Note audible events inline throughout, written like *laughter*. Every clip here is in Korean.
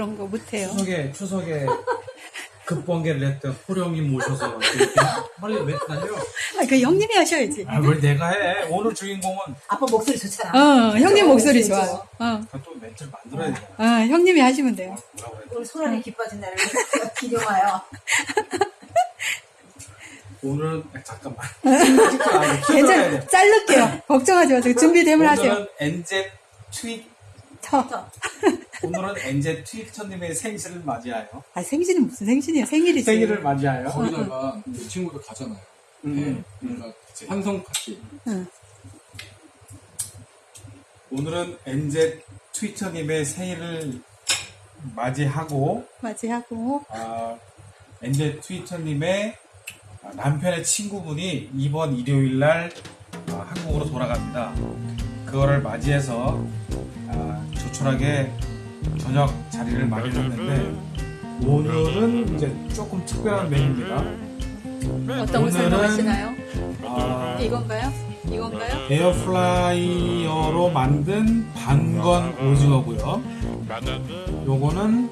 그런 거 못해요. 추석에 추석에 *laughs* 급번개를 했던 호령님 모셔서 이렇게 빨리 왜 다녀? 아, 그 형님이 하셔야지. 아 왜 내가 해? 오늘 주인공은 아빠 목소리 좋잖아. 어, 형님 목소리 좋아. 어, 또 멘트를 만들어야 돼. 어, 형님이 하시면 돼요. 오늘 소란이 기뻐진 날을 기념하여. *laughs* 오늘은 아, 잠깐만. *laughs* 아, 괜찮, 자를게요. 걱정하지 마세요. 준비되면 하세요. 오늘은 NZ 트윗 터. 오늘은 NZ 트위터님의 생신을 맞이하여 아, 생신은 무슨 생신이에요? 생일이지. 생일을 맞이하여 거기다가 이 친구도 가잖아요. 음, 음. 그러니까 같이 환성 파티. 응. 오늘은 NZ 트위터님의 생일을 맞이하고 맞이하고. 아, NZ 트위터님의 남편의 친구분이 이번 일요일 날 아, 한국으로 돌아갑니다. 그거를 맞이해서 아, 조촐하게 저녁 자리를 마련했는데 오늘은 이제 조금 특별한 메뉴입니다. 어떤 거 오늘은- 설명하시나요? 아, 이건가요? 이건가요? 에어프라이어로 만든 반건 오징어고요. 요거는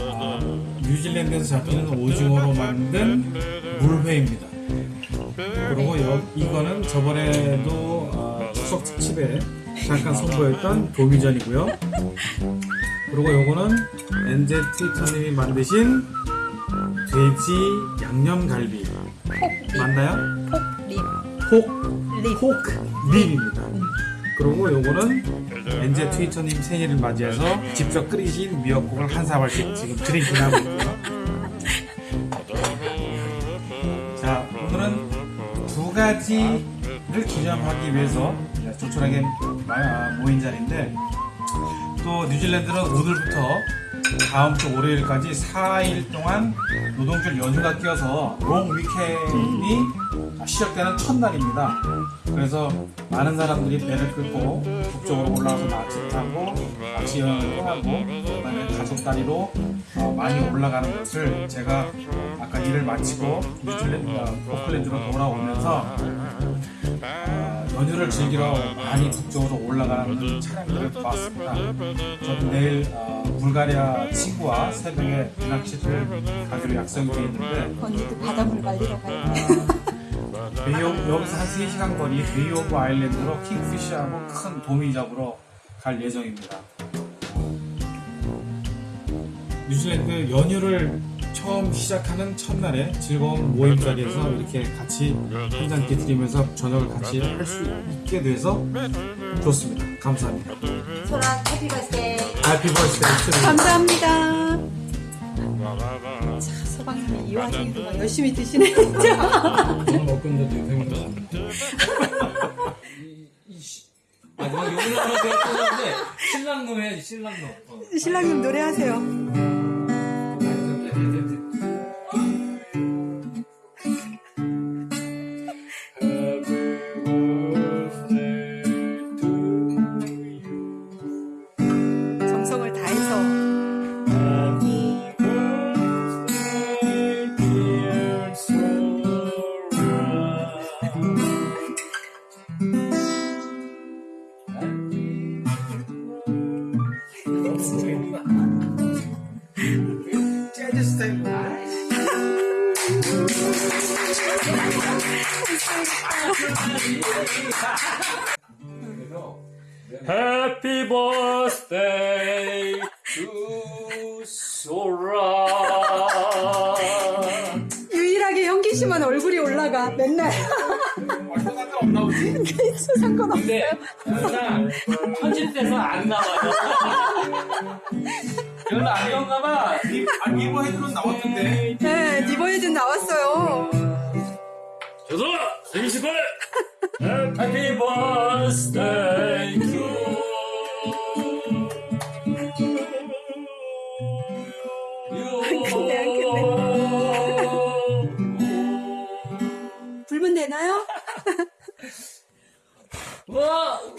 아, 뉴질랜드에서 잡히는 오징어로 만든 물회입니다. 그리고 여, 이거는 저번에도 아, 추석 특집에 잠깐 선보였던 *laughs* 도미전이고요. 그리고 요거는 엔제 트위터님이 만드신 돼지 양념갈비 맞나요? 립. 폭 립입니다. 그리고 요거는 엔제 트위터님 생일을 맞이해서 직접 끓이신 미역국을 한 사발씩 지금 드링킹하고 있고요. 자, 오늘은 두 가지를 기념하기 위해서 조촐하게 마- 모인 자리인데 또 뉴질랜드는 오늘부터 다음 주 월요일까지 4일 동안 노동절 연휴가 끼어서 롱 위켄이 시작되는 첫날입니다. 그래서 많은 사람들이 배를 끌고 북쪽으로 올라와서 낚시 타고 낚시 여행을 떠나고 그다음에 가족 단위로 어, 많이 올라가는 것을 제가 아까 일을 마치고 뉴질랜드 어, 오클랜드로 돌아오면서 어, 연휴를 즐기러 많이 북쪽으로 올라가는 차량들을 봤습니다. 저도 내일 어, 불가리아 친구와 새벽에 낚시를 가기로 약속이 되어 있는데 언니도 바닷물 말리러 가요. *laughs* Bay of, 여기서 한 3시간 거리 Bay of Islands로 kingfish하고 큰 도미 잡으러 갈 예정입니다. 뉴질랜드 연휴를 처음 시작하는 첫날에 즐거운 모임 자리에서 이렇게 같이 한잔 곁들이면서 저녁을 같이 할 수 있게 돼서 좋습니다. 감사합니다. 소란 happy birthday. happy birthday 감사합니다. 자, 서방님이 이 와중에도 막 열심히 드시네, 진짜. 저는 갔는데. 마지막 욕을 하러 제가 떴는데 신랑놈 해야지 신랑놈. 어. 신랑님 노래하세요. Happy birthday to 소라. 유일하게 현기 씨만 얼굴이 올라가, 맨날. 어떤 상관 없나 보지? 있어, 상관없어. 근데 편집돼서 안 나와요. 별로 안 좋은가 봐. 리- 아, 나왔던데 네, 니버헤든 나왔어요. 저도 축하해. Happy birthday to you. 근데 안 불면 되나요? 와! 우와!